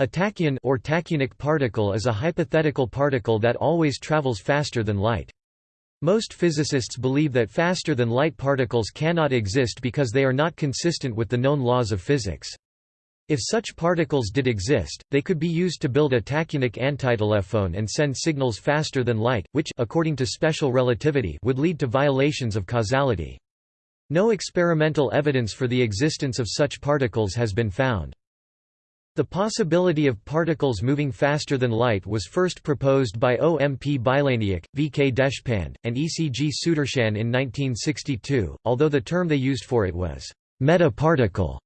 A tachyon or tachyonic particle is a hypothetical particle that always travels faster than light. Most physicists believe that faster-than-light particles cannot exist because they are not consistent with the known laws of physics. If such particles did exist, they could be used to build a tachyonic antitelephone and send signals faster than light, which according to special relativity would lead to violations of causality. No experimental evidence for the existence of such particles has been found. The possibility of particles moving faster than light was first proposed by O. M. P. Bilaniuk, V. K. Deshpande, and E. C. G. Sudarshan in 1962, although the term they used for it was meta-particle.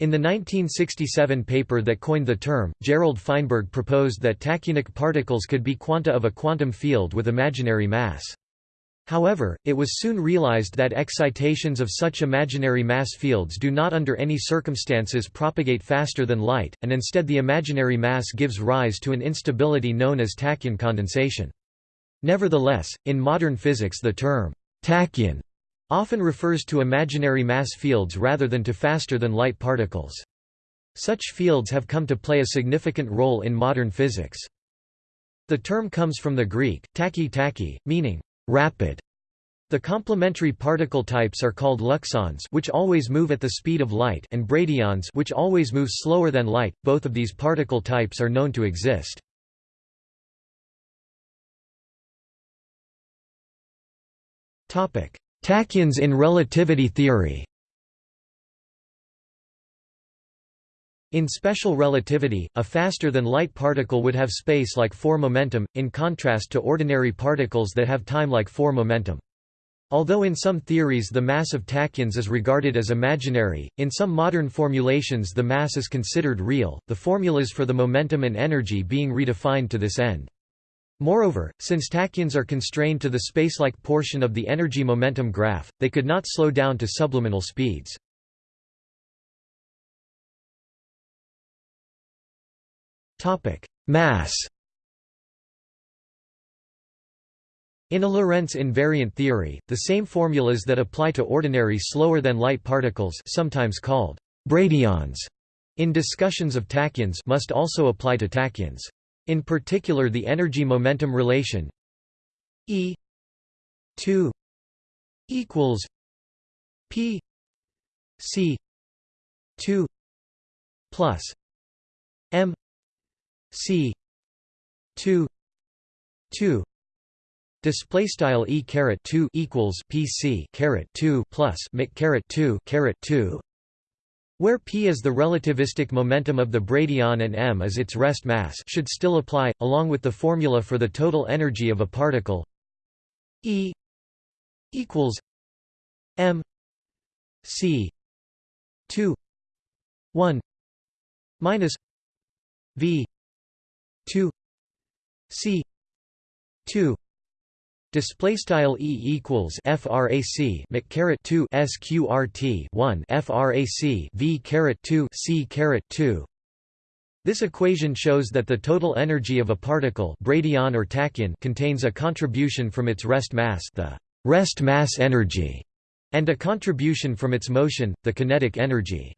In the 1967 paper that coined the term, Gerald Feinberg proposed that tachyonic particles could be quanta of a quantum field with imaginary mass. However, it was soon realized that excitations of such imaginary mass fields do not under any circumstances propagate faster than light, and instead the imaginary mass gives rise to an instability known as tachyon condensation. Nevertheless, in modern physics the term tachyon often refers to imaginary mass fields rather than to faster than light particles. Such fields have come to play a significant role in modern physics. The term comes from the Greek, tachy tachy, meaning rapid. The complementary particle types are called luxons which always move at the speed of light and bradyons which always move slower than light. Both of these particle types are known to exist. Topic: Tachyons in relativity theory. In special relativity, a faster-than-light particle would have space-like 4 momentum, in contrast to ordinary particles that have time-like 4 momentum. Although in some theories the mass of tachyons is regarded as imaginary, in some modern formulations the mass is considered real, the formulas for the momentum and energy being redefined to this end. Moreover, since tachyons are constrained to the spacelike portion of the energy-momentum graph, they could not slow down to subluminal speeds. Mass In a Lorentz invariant theory, the same formulas that apply to ordinary slower-than-light particles sometimes called bradyons in discussions of tachyons must also apply to tachyons. In particular the energy-momentum relation E 2 equals P C 2 plus M C two two display style e caret 2 equals pc caret 2 plus caret 2 caret 2 where p is the relativistic momentum of the bradyon and m is its rest mass should still apply along with the formula for the total energy of a particle. E equals m c 2 1 minus v 2 c 2 display style e equals frac mc caret 2 sqrt 1 frac v caret 2 c caret 2 this equation shows that the total energy of a particle bradyon or tachyon contains a contribution from its rest mass the rest mass energy and a contribution from its motion the kinetic energy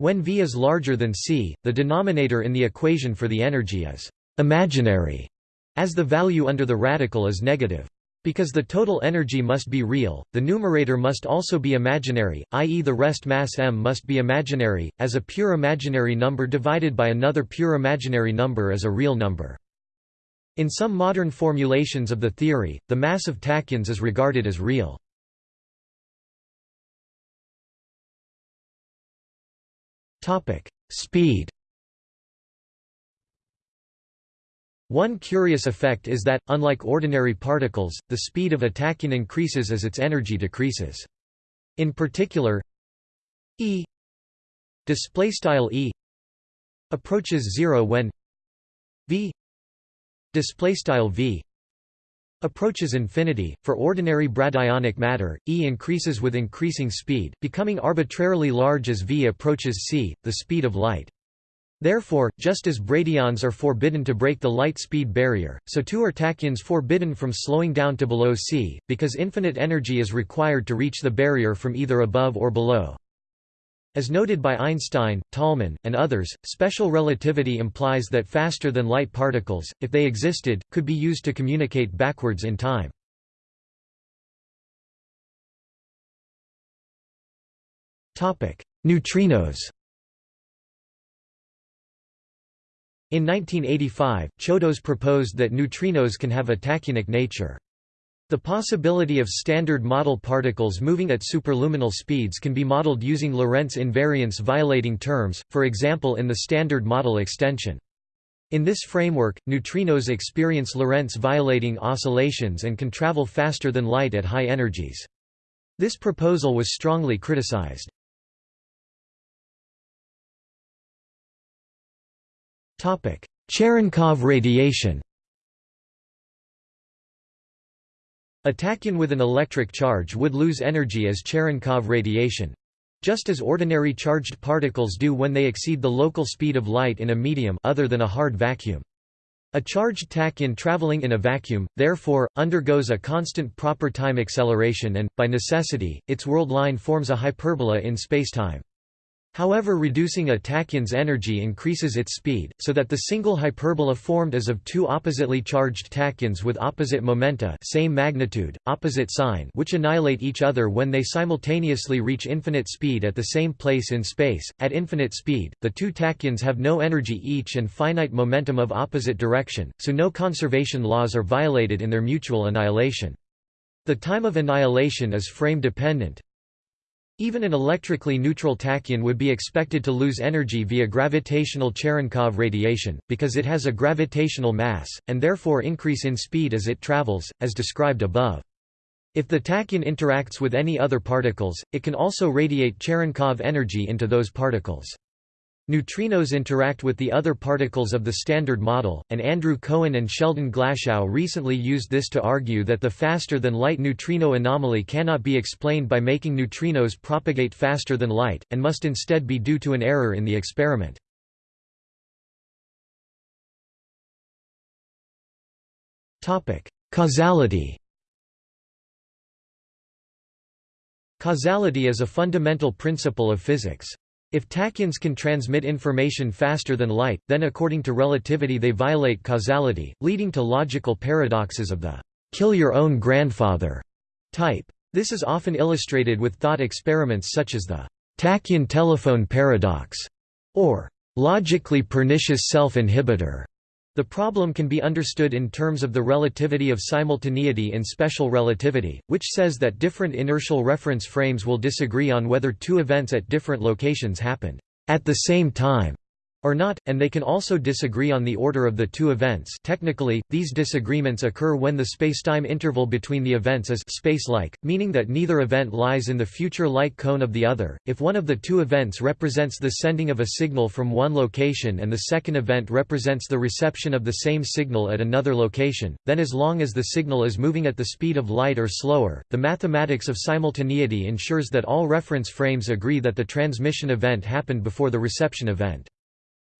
when V is larger than c, the denominator in the equation for the energy is imaginary, as the value under the radical is negative. Because the total energy must be real, the numerator must also be imaginary, i.e. the rest mass m must be imaginary, as a pure imaginary number divided by another pure imaginary number is a real number. In some modern formulations of the theory, the mass of tachyons is regarded as real. Topic: Speed. One curious effect is that, unlike ordinary particles, the speed of a tachyon increases as its energy decreases. In particular, E displaystyle E approaches zero when V displaystyle V approaches infinity. For ordinary bradyonic matter, E increases with increasing speed, becoming arbitrarily large as V approaches c, the speed of light. Therefore, just as bradyons are forbidden to break the light speed barrier, so too are tachyons forbidden from slowing down to below c, because infinite energy is required to reach the barrier from either above or below. As noted by Einstein, Tolman, and others, special relativity implies that faster-than-light particles, if they existed, could be used to communicate backwards in time. Neutrinos In 1985, Chodos proposed that neutrinos can have a tachyonic nature. The possibility of standard model particles moving at superluminal speeds can be modeled using Lorentz invariance violating terms, for example in the standard model extension. In this framework, neutrinos experience Lorentz violating oscillations and can travel faster than light at high energies. This proposal was strongly criticized. Cherenkov radiation A tachyon with an electric charge would lose energy as Cherenkov radiation just as ordinary charged particles do when they exceed the local speed of light in a medium other than a hard vacuum. A charged tachyon traveling in a vacuum, therefore, undergoes a constant proper time acceleration and, by necessity, its world line forms a hyperbola in spacetime. However reducing a tachyon's energy increases its speed, so that the single hyperbola formed is of two oppositely charged tachyons with opposite momenta same magnitude, opposite sign which annihilate each other when they simultaneously reach infinite speed at the same place in space. At infinite speed, the two tachyons have no energy each and finite momentum of opposite direction, so no conservation laws are violated in their mutual annihilation. The time of annihilation is frame-dependent, even an electrically neutral tachyon would be expected to lose energy via gravitational Cherenkov radiation, because it has a gravitational mass, and therefore increase in speed as it travels, as described above. If the tachyon interacts with any other particles, it can also radiate Cherenkov energy into those particles. Neutrinos interact with the other particles of the Standard Model, and Andrew Cohen and Sheldon Glashow recently used this to argue that the faster-than-light neutrino anomaly cannot be explained by making neutrinos propagate faster than light, and must instead be due to an error in the experiment. Causality Causality is a fundamental principle of physics. If tachyons can transmit information faster than light, then according to relativity they violate causality, leading to logical paradoxes of the kill your own grandfather type. This is often illustrated with thought experiments such as the tachyon telephone paradox or logically pernicious self-inhibitor. The problem can be understood in terms of the relativity of simultaneity in special relativity, which says that different inertial reference frames will disagree on whether two events at different locations happened at the same time or not, and they can also disagree on the order of the two events technically, these disagreements occur when the spacetime interval between the events is space-like, meaning that neither event lies in the future light cone of the other. If one of the two events represents the sending of a signal from one location and the second event represents the reception of the same signal at another location, then as long as the signal is moving at the speed of light or slower, the mathematics of simultaneity ensures that all reference frames agree that the transmission event happened before the reception event.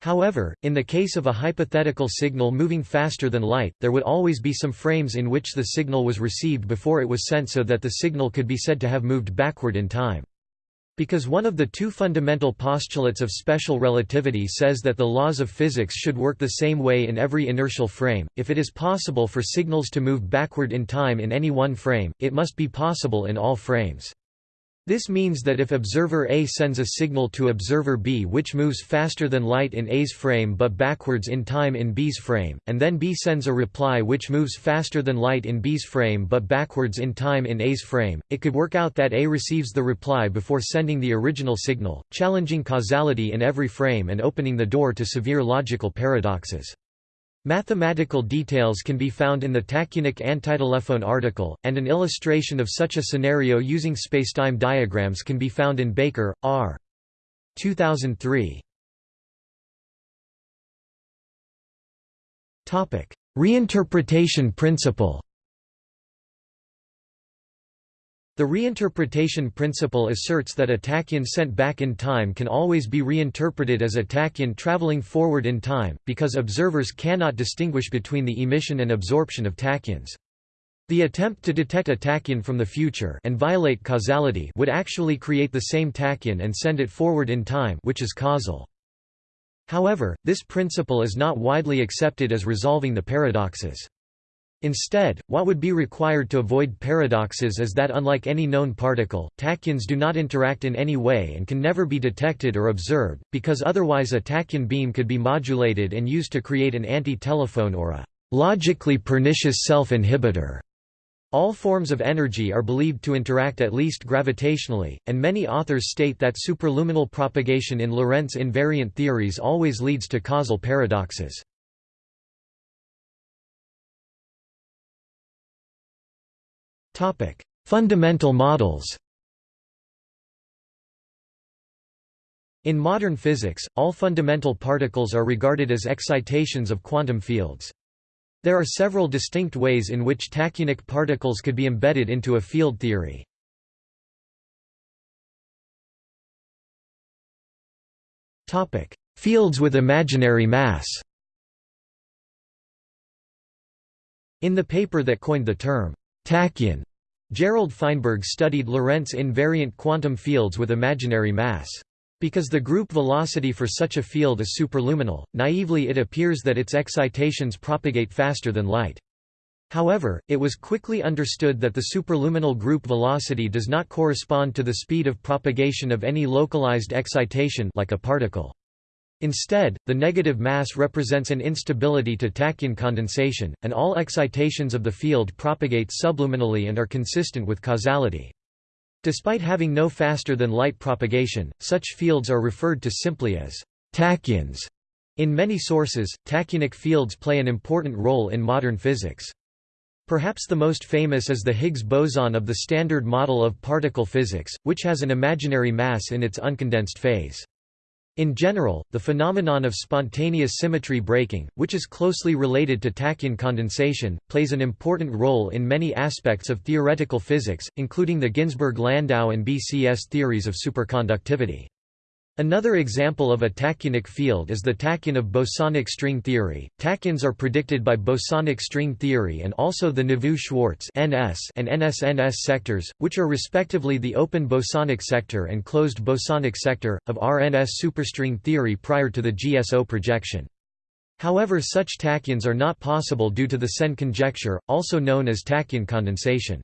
However, in the case of a hypothetical signal moving faster than light, there would always be some frames in which the signal was received before it was sent so that the signal could be said to have moved backward in time. Because one of the two fundamental postulates of special relativity says that the laws of physics should work the same way in every inertial frame, if it is possible for signals to move backward in time in any one frame, it must be possible in all frames. This means that if observer A sends a signal to observer B which moves faster than light in A's frame but backwards in time in B's frame, and then B sends a reply which moves faster than light in B's frame but backwards in time in A's frame, it could work out that A receives the reply before sending the original signal, challenging causality in every frame and opening the door to severe logical paradoxes. Mathematical details can be found in the tachyonic antitelephone article, and an illustration of such a scenario using spacetime diagrams can be found in Baker, R. 2003. Reinterpretation principle The reinterpretation principle asserts that a tachyon sent back in time can always be reinterpreted as a tachyon traveling forward in time, because observers cannot distinguish between the emission and absorption of tachyons. The attempt to detect a tachyon from the future and violate causality would actually create the same tachyon and send it forward in time which is causal. However, this principle is not widely accepted as resolving the paradoxes. Instead, what would be required to avoid paradoxes is that unlike any known particle, tachyons do not interact in any way and can never be detected or observed, because otherwise a tachyon beam could be modulated and used to create an anti-telephone or a logically pernicious self-inhibitor. All forms of energy are believed to interact at least gravitationally, and many authors state that superluminal propagation in Lorentz invariant theories always leads to causal paradoxes. Fundamental models In modern physics, all fundamental particles are regarded as excitations of quantum fields. There are several distinct ways in which tachyonic particles could be embedded into a field theory. Topic: Fields with imaginary mass In the paper that coined the term, tachyon, Gerald Feinberg studied Lorentz invariant quantum fields with imaginary mass. Because the group velocity for such a field is superluminal, naively it appears that its excitations propagate faster than light. However, it was quickly understood that the superluminal group velocity does not correspond to the speed of propagation of any localized excitation like a particle. Instead, the negative mass represents an instability to tachyon condensation, and all excitations of the field propagate subluminally and are consistent with causality. Despite having no faster-than-light propagation, such fields are referred to simply as tachyons. In many sources, tachyonic fields play an important role in modern physics. Perhaps the most famous is the Higgs boson of the Standard Model of particle physics, which has an imaginary mass in its uncondensed phase. In general, the phenomenon of spontaneous symmetry breaking, which is closely related to tachyon condensation, plays an important role in many aspects of theoretical physics, including the Ginzburg-Landau and BCS theories of superconductivity. Another example of a tachyonic field is the tachyon of bosonic string theory. Tachyons are predicted by bosonic string theory and also the Neveu-Schwarz (NS) and NS-NS sectors, which are respectively the open bosonic sector and closed bosonic sector of RNS superstring theory prior to the GSO projection. However, such tachyons are not possible due to the Sen conjecture, also known as tachyon condensation.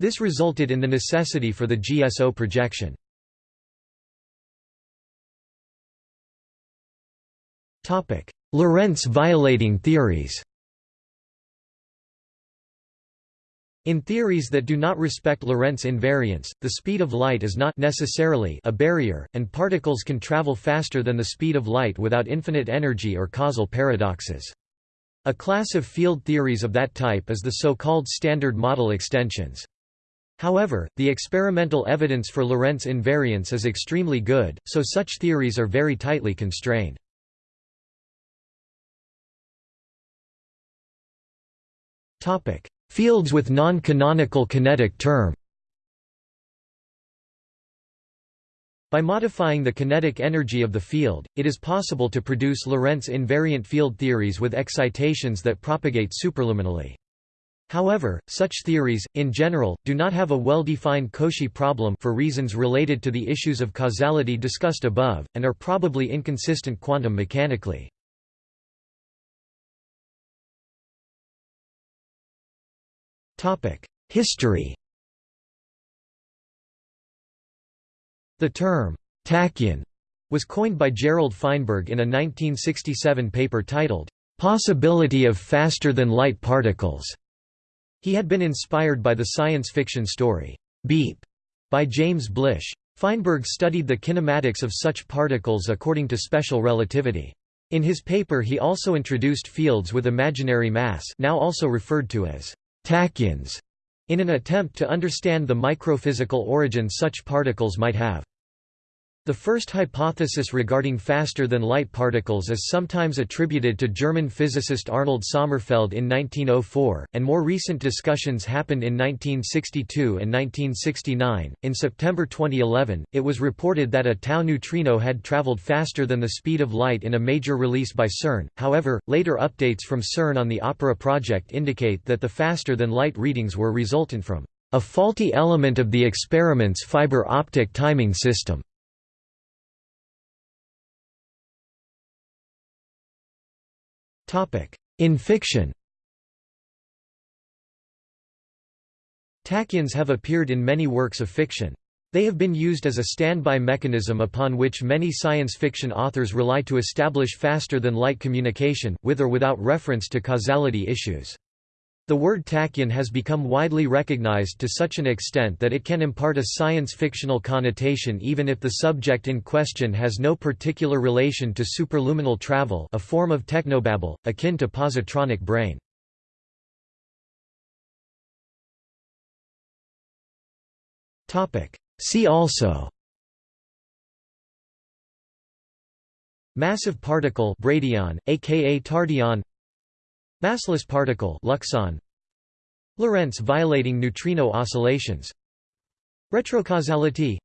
This resulted in the necessity for the GSO projection. Lorentz violating theories In theories that do not respect Lorentz invariance, the speed of light is not necessarily a barrier, and particles can travel faster than the speed of light without infinite energy or causal paradoxes. A class of field theories of that type is the so-called Standard Model extensions. However, the experimental evidence for Lorentz invariance is extremely good, so such theories are very tightly constrained. Fields with non-canonical kinetic term By modifying the kinetic energy of the field, it is possible to produce Lorentz invariant field theories with excitations that propagate superluminally. However, such theories, in general, do not have a well-defined Cauchy problem for reasons related to the issues of causality discussed above, and are probably inconsistent quantum mechanically. History The term, tachyon, was coined by Gerald Feinberg in a 1967 paper titled, Possibility of Faster-than-Light Particles. He had been inspired by the science fiction story, Beep, by James Blish. Feinberg studied the kinematics of such particles according to special relativity. In his paper he also introduced fields with imaginary mass now also referred to as tachyons, in an attempt to understand the microphysical origin such particles might have. The first hypothesis regarding faster-than-light particles is sometimes attributed to German physicist Arnold Sommerfeld in 1904, and more recent discussions happened in 1962 and 1969. In September 2011, it was reported that a tau neutrino had traveled faster than the speed of light in a major release by CERN. However, later updates from CERN on the OPERA project indicate that the faster-than-light readings were resultant from a faulty element of the experiment's fiber optic timing system. In fiction Tachyons have appeared in many works of fiction. They have been used as a standby mechanism upon which many science fiction authors rely to establish faster-than-light communication, with or without reference to causality issues. The word tachyon has become widely recognized to such an extent that it can impart a science-fictional connotation even if the subject in question has no particular relation to superluminal travel a form of technobabble, akin to positronic brain. See also Massive particle bradyon, aka tardyon Massless particle Luxon. Lorentz violating neutrino oscillations. Retrocausality.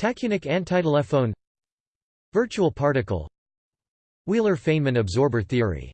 Tachyonic antitelephone. Virtual particle. Wheeler-Feynman absorber theory